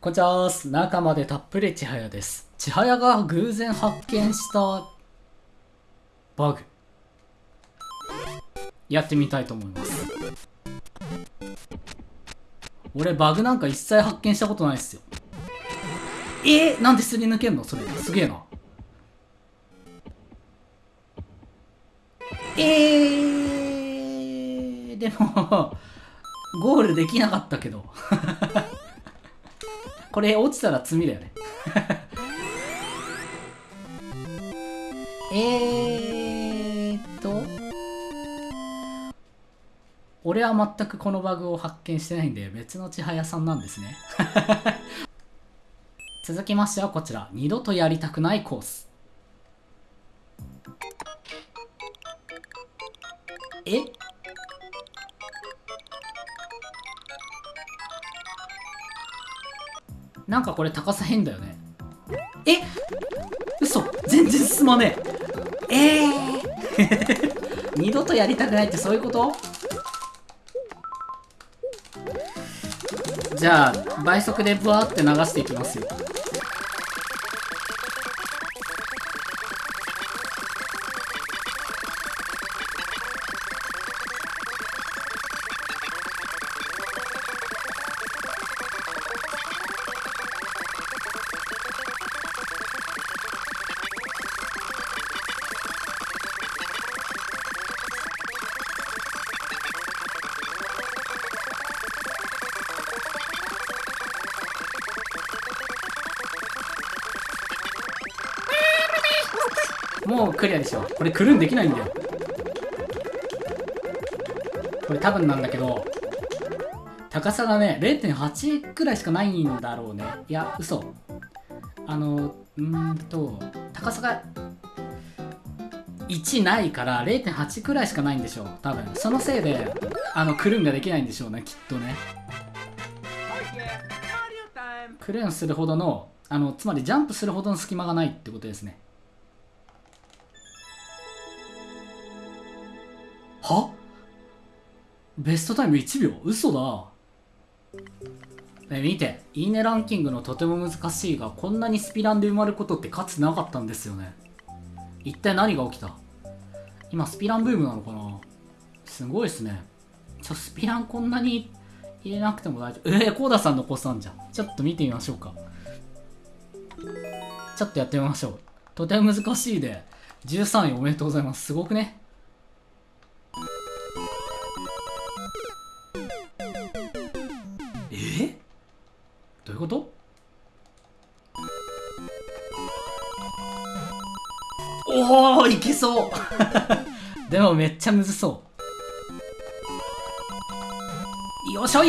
こんにちはー中までたっぷり千早です。千早が偶然発見したバグ。やってみたいと思います。俺バグなんか一切発見したことないっすよ。え？ー、なんですり抜けんの？それ。すげえな。えー、でも、ゴールできなかったけど。これ落ちたら罪だよね。えーっと、俺は全くこのバグを発見してないんで別の千早さんなんですね。続きましてはこちら、二度とやりたくないコース。え？なんかこれ高さ変だよね。え？嘘全然進まねえ。えー、二度とやりたくないってそういうこと？じゃあ、倍速でブワーって流していきますよ。もうクリアでしょ。これクルーンできないんだよ。これ多分なんだけど、高さがね、0.8くらいしかないんだろうね。いや、嘘。あの、うんと、高さが1ないから0.8くらいしかないんでしょう。多分。そのせいで、あの、クルーンができないんでしょうね、きっとね。クルーンするほどの、あの、つまりジャンプするほどの隙間がないってことですね。ベストタイム1秒？嘘だ。ね、見て。いいねランキングのとても難しいが、こんなにスピランで埋まることってかつなかったんですよね。一体何が起きた？今スピランブームなのかな？すごいっすね。ちょ、スピランこんなに入れなくても大丈夫。えー、コーダさんの子さんじゃん。ちょっと見てみましょうか。ちょっとやってみましょう。とても難しいで、13位おめでとうございます。すごくねいうこと？おおいけそう。でもめっちゃむずそう。よしょい。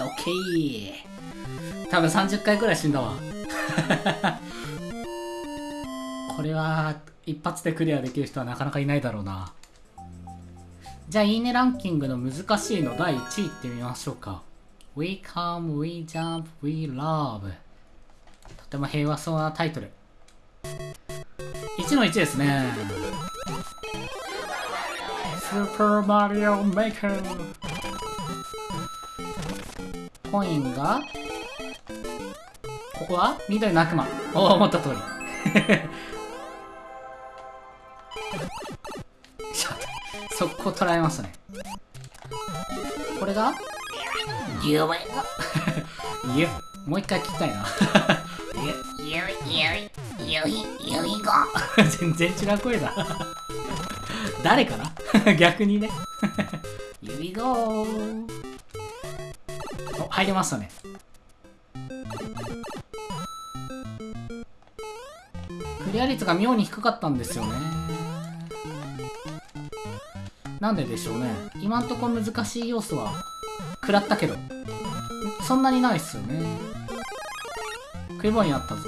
オッケー。多分30回くらい死んだわ。これは一発でクリアできる人はなかなかいないだろうな。じゃあいいねランキングの難しいの第1位いってみましょうか。We come, we jump, we love. とても平和そうなタイトル。1の1ですね。スーパーマリオメーカーコインがここは？緑の悪魔。おお思った通り。ちょっと速攻捉えましたね。これが？夢がいやもう一回聞きたいな。い、ゆいが。全然違う声だ。誰かな？逆にね。指ゴーお入りましたね。クリア率が妙に低かったんですよね。なんででしょうね。今んとこ難しい要素は食らったけどそんなにないっすよね。食い棒になったぞ。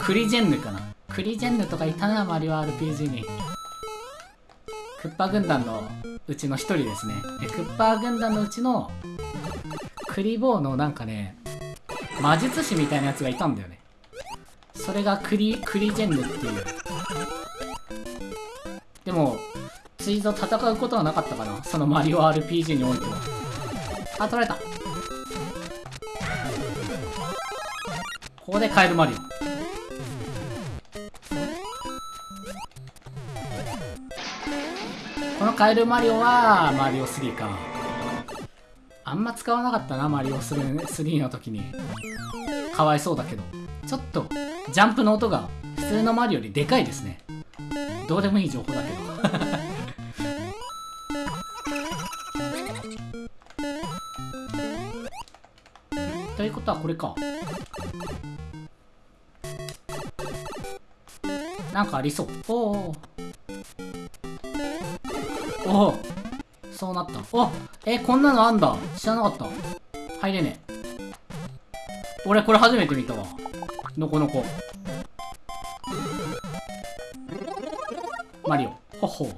クリジェンヌかな。クリジェンヌとかいたなマリオ RPG に。クッパ軍団のうちの一人ですね。えクッパ軍団のうちのクリボーのなんかね魔術師みたいなやつがいたんだよね。それがクリクリジェンヌっていう。でもついぞ戦うことはなかったかな。そのマリオ RPG においては。あ取られた。ここでカエルマリオ。このカエルマリオはマリオ3か。あんま使わなかったなマリオ3の時に。かわいそうだけど。ちょっとジャンプの音が普通のマリオよりでかいですね。どうでもいい情報だけど。これか。なんかありそう。おおおおそうなった。おえこんなのあんだ。知らなかった。入れねえ。俺これ初めて見たわ。のこのこ。マリオ。ほほ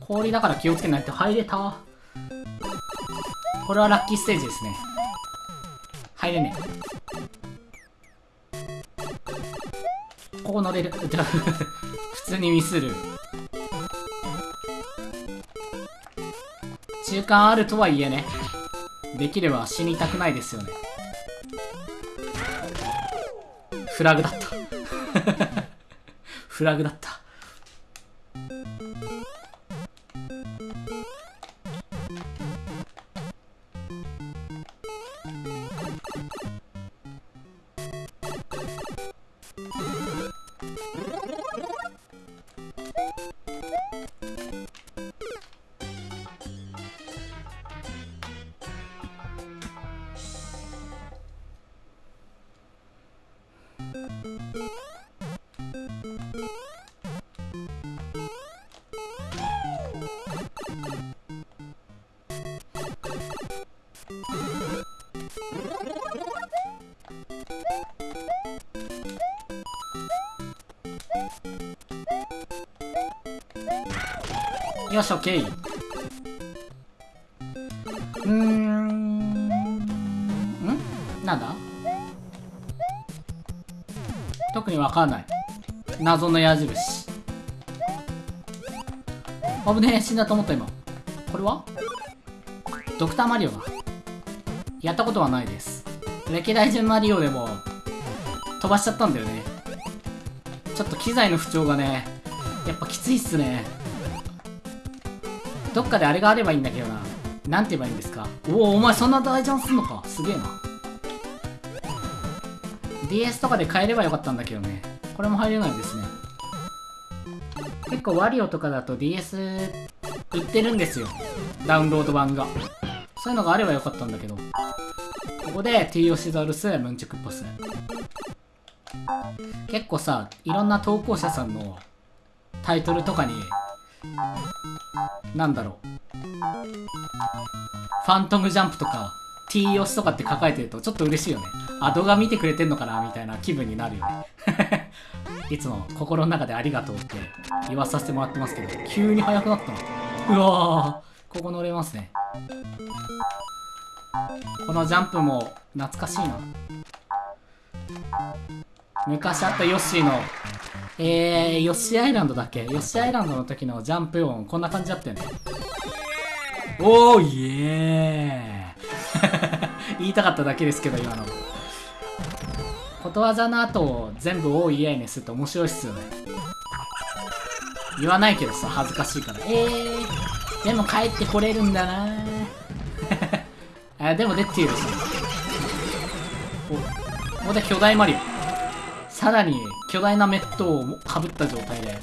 氷だから気をつけないと入れた。これはラッキーステージですね。入れねえ。ここ乗れる。じ ゃ普通にミスる。中間あるとはいえね。できれば死にたくないですよね。フラグだった。フラグだった。よし、オッケー。うーん。ん？なんだ？特にわかんない。謎の矢印。危ねえ、死んだと思った今。これは？ドクターマリオだ。やったことはないです。歴代順マリオでも飛ばしちゃったんだよね。ちょっと機材の不調がね、やっぱきついっすね。どっかであれがあればいいんだけどな。なんて言えばいいんですか？おお、お前そんな大ジャンすんのか。すげえな。DS とかで買えればよかったんだけどね。これも入れないですね。結構ワリオとかだと DS 売ってるんですよ。ダウンロード版が。そういうのがあればよかったんだけど。ここで T オシザルス、ムンチュクポス。結構さ、いろんな投稿者さんのタイトルとかになんだろう。ファントムジャンプとか、T 押しとかって書かれてるとちょっと嬉しいよね。あ、動画見てくれてんのかなみたいな気分になるよね。いつも心の中でありがとうって言わさせてもらってますけど、急に速くなったな。うわー、ここ乗れますね。このジャンプも懐かしいな。昔あったヨッシーのえー、ヨッシーアイランドだっけ？ヨッシーアイランドの時のジャンプ音、こんな感じだったよね。おー、イエー 言いたかっただけですけど、今の。ことわざの後を全部おー、イエーにすると面白いっすよね。言わないけどさ、恥ずかしいから。えー、でも帰ってこれるんだな あ、でも出てるし。お、ここで巨大マリオ。さらに巨大なメットをかぶった状態で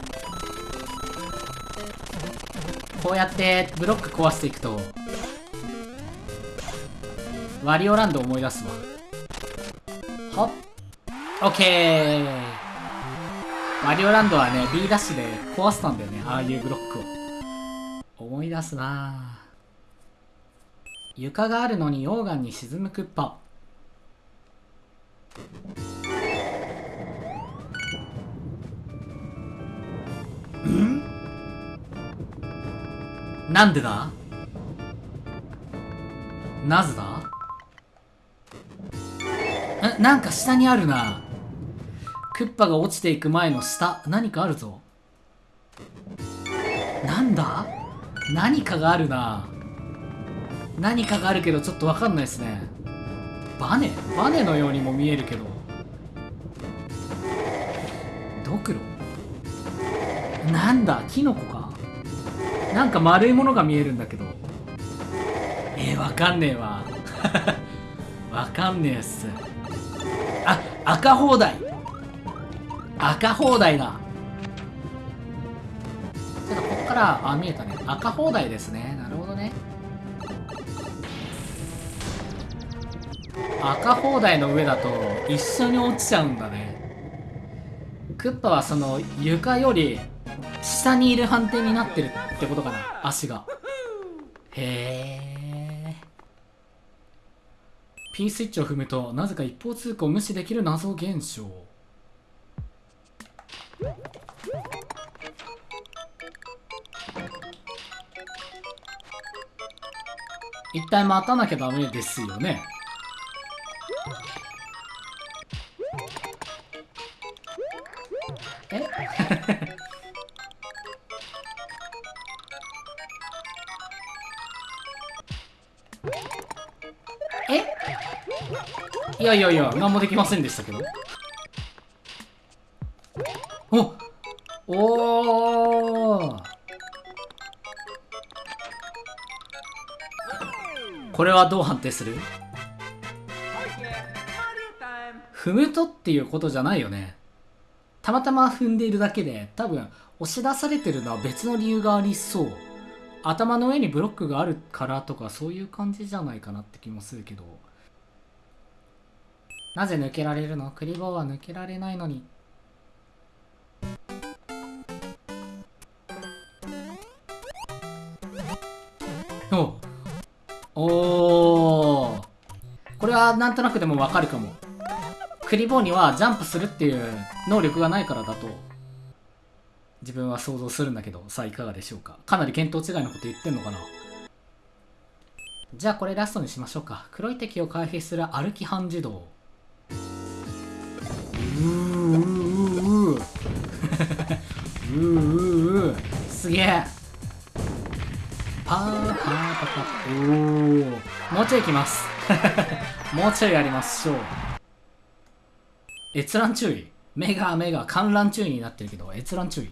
こうやってブロック壊していくとワリオランド思い出すわ。ほっ？オッケー。ワリオランドはね B ダッシュで壊したんだよねああいうブロックを。思い出すな。床があるのに溶岩に沈むクッパ。なんでだ？なぜだ？え、なんか下にあるな。クッパが落ちていく前の下、何かあるぞ。なんだ？何かがあるな。何かがあるけどちょっとわかんないですね。バネ？バネのようにも見えるけど。ドクロ？なんだ？キノコか？なんか丸いものが見えるんだけど。えー、わかんねえわ。わかんねえっす。赤放題。赤放題だ。ちょっとこっからあ見えたね。赤放題ですね。なるほどね。赤放題の上だと一緒に落ちちゃうんだね。クッパはその床より下にいる判定になってるってことかな。足が。へえ。P スイッチを踏むとなぜか一方通行を無視できる謎現象。一体待たなきゃダメですよね。え？え？いやいやいや何もできませんでしたけど。おおー。これはどう判定する？踏むとっていうことじゃないよね。たまたま踏んでいるだけで多分押し出されてるのは別の理由がありそう。頭の上にブロックがあるからとかそういう感じじゃないかなって気もするけど。なぜ抜けられるの？クリボーは抜けられないのに。おおこれはなんとなくでもわかるかも。クリボーにはジャンプするっていう能力がないからだと。自分は想像するんだけどさあいかがでしょうか？かなり見当違いのこと言ってんのかな？じゃあこれラストにしましょうか。黒い敵を回避する歩き半自動。うーうーうーうーうーうーすげえパーパーパパおーもうちょいいきますもうちょいやりましょう閲覧注意目が目が観覧注意になってるけど閲覧注意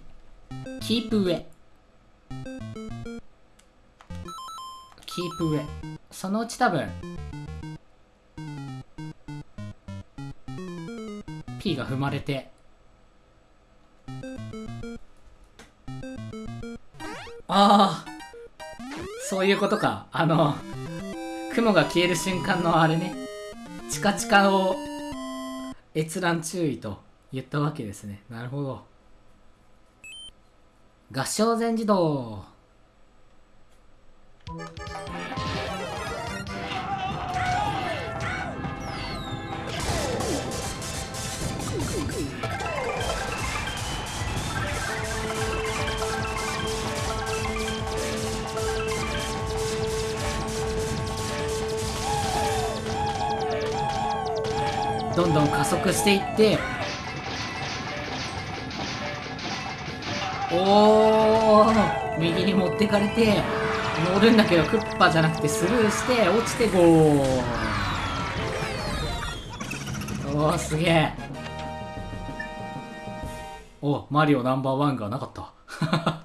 キープ上。キープ上。そのうち多分 P が踏まれてああそういうことか。あの雲が消える瞬間のあれね。チカチカを閲覧注意と言ったわけですね。なるほど。合唱全自動。どんどん加速していっておー右に持ってかれて乗るんだけどクッパじゃなくてスルーして落ちてゴー。おーすげえ。おマリオナンバーワンがなかった。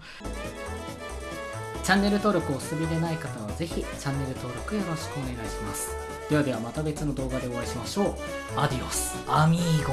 チャンネル登録をお済みでない方はぜひチャンネル登録よろしくお願いします。ではではまた別の動画でお会いしましょう。アディオスアミーゴ